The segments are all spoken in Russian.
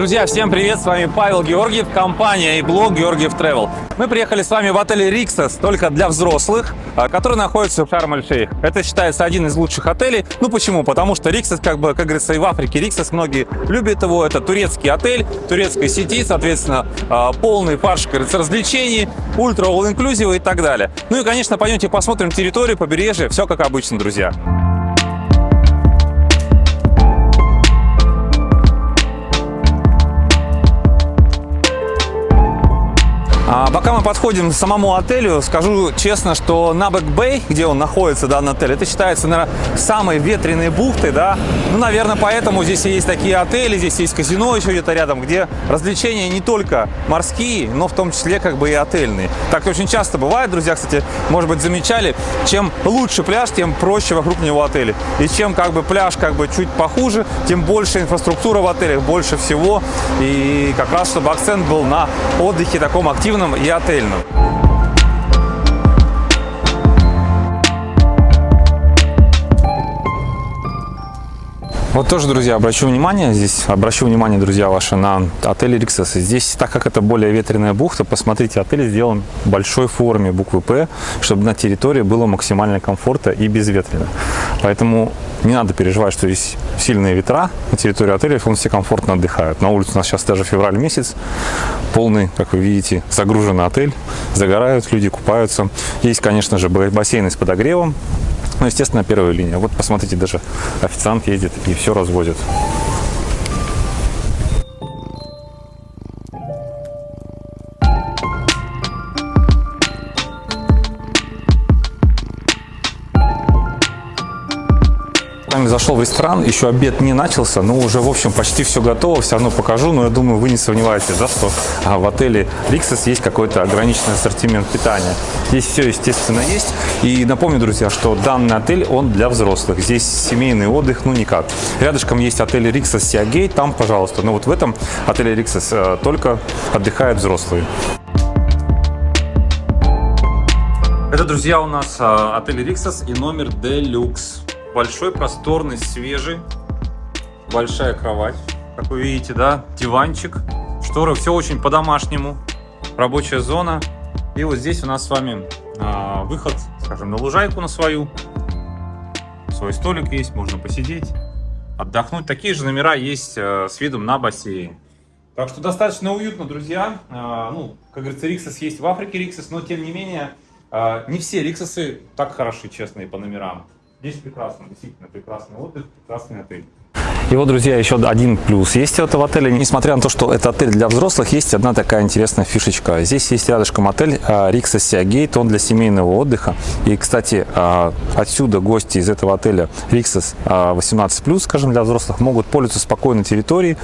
Друзья, всем привет! С вами Павел Георгиев, компания и блог Георгиев Travel. Мы приехали с вами в отель Риксос только для взрослых, а, который находится в Шарм-эль-Шейх. Это считается один из лучших отелей. Ну почему? Потому что Риксос, как бы, как говорится, и в Африке Риксос, многие любят его. Это турецкий отель, турецкой сети, соответственно, а, полный фарш, говорится, развлечений, ультра all-inclusive и так далее. Ну и, конечно, пойдемте посмотрим территорию, побережье, все как обычно, друзья. А пока мы подходим к самому отелю, скажу честно, что Набек Бэй, где он находится, данный отель, это считается, наверное, самой ветреной бухтой, да. Ну, наверное, поэтому здесь есть такие отели, здесь есть казино еще где-то рядом, где развлечения не только морские, но в том числе как бы и отельные. Так очень часто бывает, друзья, кстати, может быть, замечали, чем лучше пляж, тем проще вокруг него отели. И чем как бы пляж как бы чуть похуже, тем больше инфраструктура в отелях, больше всего. И как раз, чтобы акцент был на отдыхе таком активном, спортивном и отельном. Вот тоже, друзья, обращу внимание, здесь обращу внимание, друзья, ваши на отель Риксос. Здесь, так как это более ветреная бухта, посмотрите, отель сделан в большой форме буквы П, чтобы на территории было максимально комфортно и безветренно. Поэтому не надо переживать, что здесь сильные ветра на территории отеля, он все комфортно отдыхают. На улице у нас сейчас даже февраль месяц, полный, как вы видите, загруженный отель, загорают, люди купаются. Есть, конечно же, бассейны с подогревом, ну, естественно, первая линия. Вот посмотрите, даже официант ездит и все развозит. Вами зашел в ресторан, еще обед не начался, но уже, в общем, почти все готово, все равно покажу, но я думаю, вы не сомневаетесь, да, что а, в отеле Риксос есть какой-то ограниченный ассортимент питания. Здесь все, естественно, есть. И напомню, друзья, что данный отель, он для взрослых. Здесь семейный отдых, ну никак. Рядышком есть отель Риксос Сиагей, там, пожалуйста. Но вот в этом отеле Риксос э, только отдыхают взрослые. Это, друзья, у нас э, отель Риксос и номер Deluxe. Большой, просторный, свежий. Большая кровать, как вы видите, да, диванчик, шторы, все очень по-домашнему. Рабочая зона. И вот здесь у нас с вами а, выход, скажем, на лужайку на свою. Свой столик есть, можно посидеть, отдохнуть. Такие же номера есть а, с видом на бассейн. Так что достаточно уютно, друзья. А, ну, как говорится, Риксос есть в Африке Риксос, но тем не менее, а, не все Риксосы так хороши, честные, по номерам. Здесь прекрасно, действительно прекрасный отдых, прекрасный отель. И вот, друзья, еще один плюс есть у этого отеля. Несмотря на то, что это отель для взрослых, есть одна такая интересная фишечка. Здесь есть рядышком отель Рикса Сиагейт, он для семейного отдыха. И, кстати, а, отсюда гости из этого отеля Риксас 18+, скажем, для взрослых, могут пользоваться спокойной территорией.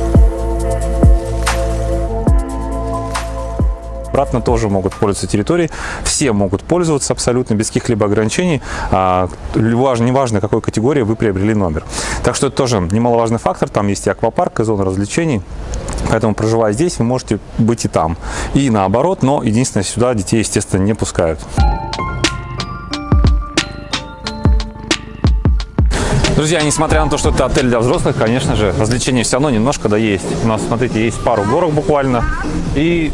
Обратно тоже могут пользоваться территорией. Все могут пользоваться абсолютно без каких-либо ограничений. А, неважно, какой категории вы приобрели номер. Так что это тоже немаловажный фактор. Там есть и аквапарк, и зона развлечений. Поэтому, проживая здесь, вы можете быть и там. И наоборот, но единственное, сюда детей, естественно, не пускают. Друзья, несмотря на то, что это отель для взрослых, конечно же, развлечения все равно немножко да есть. У нас, смотрите, есть пару горок буквально. И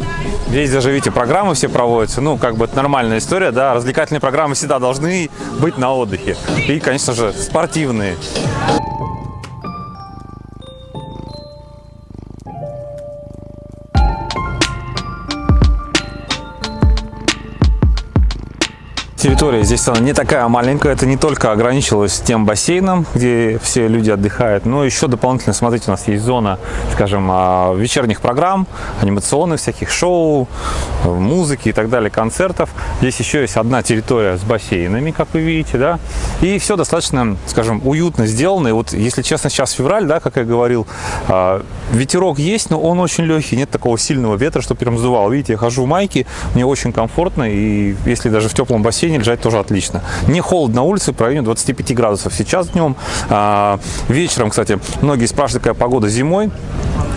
здесь даже, видите, программы все проводятся. Ну, как бы это нормальная история, да. Развлекательные программы всегда должны быть на отдыхе. И, конечно же, спортивные. Территория здесь она не такая маленькая, это не только ограничилось тем бассейном, где все люди отдыхают, но еще дополнительно, смотрите, у нас есть зона, скажем, а, вечерних программ, анимационных всяких шоу, музыки и так далее, концертов. Здесь еще есть одна территория с бассейнами, как вы видите, да, и все достаточно, скажем, уютно сделано. И вот, если честно, сейчас февраль, да, как я говорил, а, ветерок есть, но он очень легкий, нет такого сильного ветра, что прям сдувал. Видите, я хожу в майке, мне очень комфортно, и если даже в теплом бассейне бассейне лежать тоже отлично. Не холодно на улице, в районе 25 градусов сейчас днем. А, вечером, кстати, многие спрашивают, какая погода зимой.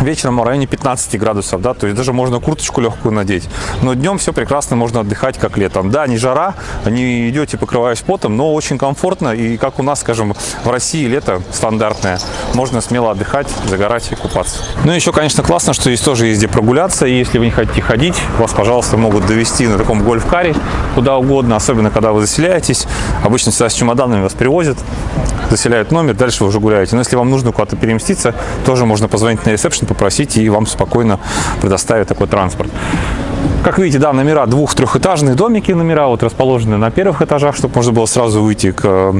Вечером в районе 15 градусов, да, то есть даже можно курточку легкую надеть. Но днем все прекрасно, можно отдыхать как летом. Да, не жара, не идете, покрываясь потом, но очень комфортно. И как у нас, скажем, в России лето стандартное, можно смело отдыхать, загорать и купаться. Ну и еще, конечно, классно, что здесь тоже есть где прогуляться. И если вы не хотите ходить, вас, пожалуйста, могут довести на таком гольф-каре куда угодно, особенно когда вы заселяетесь. Обычно сюда с чемоданами вас привозят, заселяют номер, дальше вы уже гуляете. Но если вам нужно куда-то переместиться, тоже можно позвонить на ресепшн, попросить, и вам спокойно предоставят такой транспорт. Как видите, да, номера двух-трехэтажные домики, номера вот расположены на первых этажах, чтобы можно было сразу выйти к э,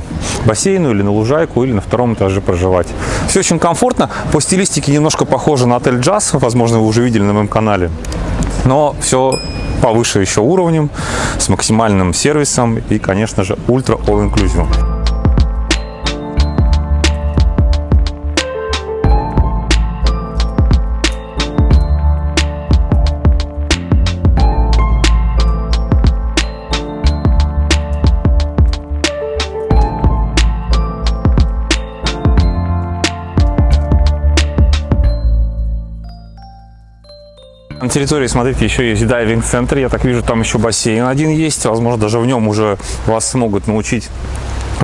бассейну или на лужайку, или на втором этаже проживать. Все очень комфортно, по стилистике немножко похоже на отель Джаз, возможно, вы уже видели на моем канале, но все повыше еще уровнем, с максимальным сервисом и, конечно же, ультра all территории, смотрите, еще есть дайвинг-центр. Я так вижу, там еще бассейн один есть. Возможно, даже в нем уже вас смогут научить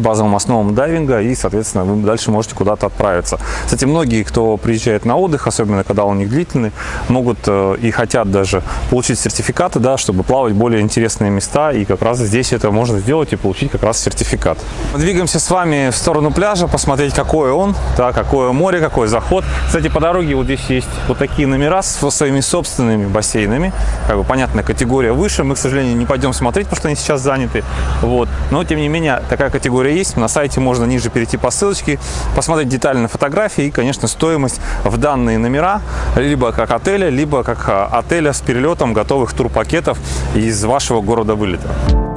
базовым основам дайвинга и, соответственно, вы дальше можете куда-то отправиться. Кстати, многие, кто приезжает на отдых, особенно когда он них длительный, могут э, и хотят даже получить сертификаты, да, чтобы плавать более интересные места, и как раз здесь это можно сделать и получить как раз сертификат. Мы двигаемся с вами в сторону пляжа, посмотреть, какой он, да, какое море, какой заход. Кстати, по дороге вот здесь есть вот такие номера с своими собственными бассейнами, как бы понятная категория выше, мы, к сожалению, не пойдем смотреть, потому что они сейчас заняты, вот, но, тем не менее, такая категория категория есть. На сайте можно ниже перейти по ссылочке, посмотреть детально фотографии и, конечно, стоимость в данные номера, либо как отеля, либо как а, отеля с перелетом готовых турпакетов из вашего города вылета.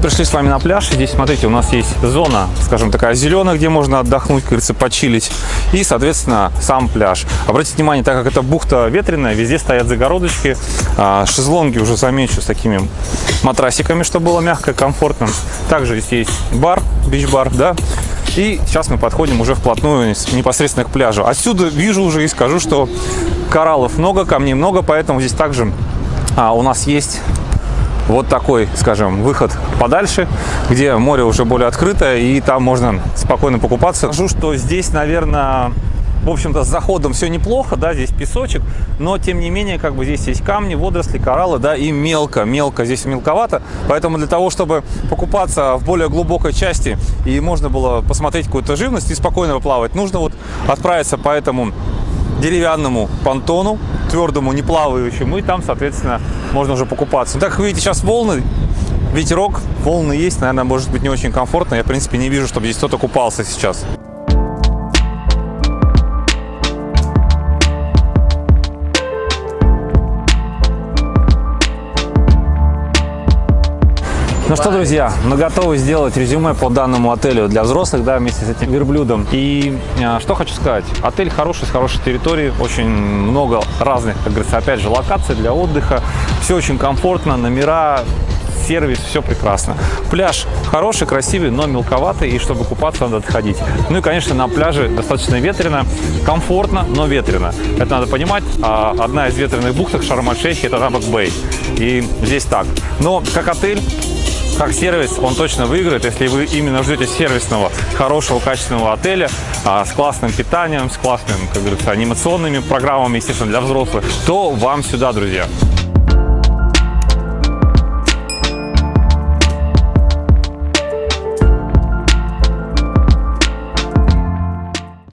Пришли с вами на пляж. Здесь, смотрите, у нас есть зона, скажем, такая зеленая, где можно отдохнуть, как говорится, почилить. И, соответственно, сам пляж. Обратите внимание, так как это бухта ветреная, везде стоят загородочки. А, шезлонги уже замечу с такими матрасиками, чтобы было мягко, комфортно. Также здесь есть бар, бич-бар, да. И сейчас мы подходим уже вплотную непосредственно к пляжу. Отсюда вижу уже и скажу, что кораллов много, камней много, поэтому здесь также а, у нас есть вот такой, скажем, выход подальше, где море уже более открытое, и там можно спокойно покупаться. Скажу, что здесь, наверное, в общем-то, с заходом все неплохо, да, здесь песочек, но, тем не менее, как бы здесь есть камни, водоросли, кораллы, да, и мелко, мелко, здесь мелковато, поэтому для того, чтобы покупаться в более глубокой части и можно было посмотреть какую-то живность и спокойно плавать, нужно вот отправиться по этому деревянному понтону, твердому, не плавающему, и там, соответственно, можно уже покупаться. Ну, так как видите, сейчас волны, ветерок, волны есть, наверное, может быть не очень комфортно. Я, в принципе, не вижу, чтобы здесь кто-то купался сейчас. Ну что, друзья, мы готовы сделать резюме по данному отелю для взрослых, да, вместе с этим верблюдом. И а, что хочу сказать. Отель хороший, с хорошей территорией, очень много разных, как говорится, опять же, локаций для отдыха. Все очень комфортно, номера, сервис, все прекрасно. Пляж хороший, красивый, но мелковатый, и чтобы купаться, надо отходить. Ну и, конечно, на пляже достаточно ветрено, комфортно, но ветрено. Это надо понимать. А одна из ветреных бухтах Шарм-эль-Шейхе – это Рабак-Бэй. И здесь так. Но как отель, как сервис он точно выиграет, если вы именно ждете сервисного, хорошего, качественного отеля а, с классным питанием, с классными, как говорится, анимационными программами, естественно, для взрослых, то вам сюда, друзья.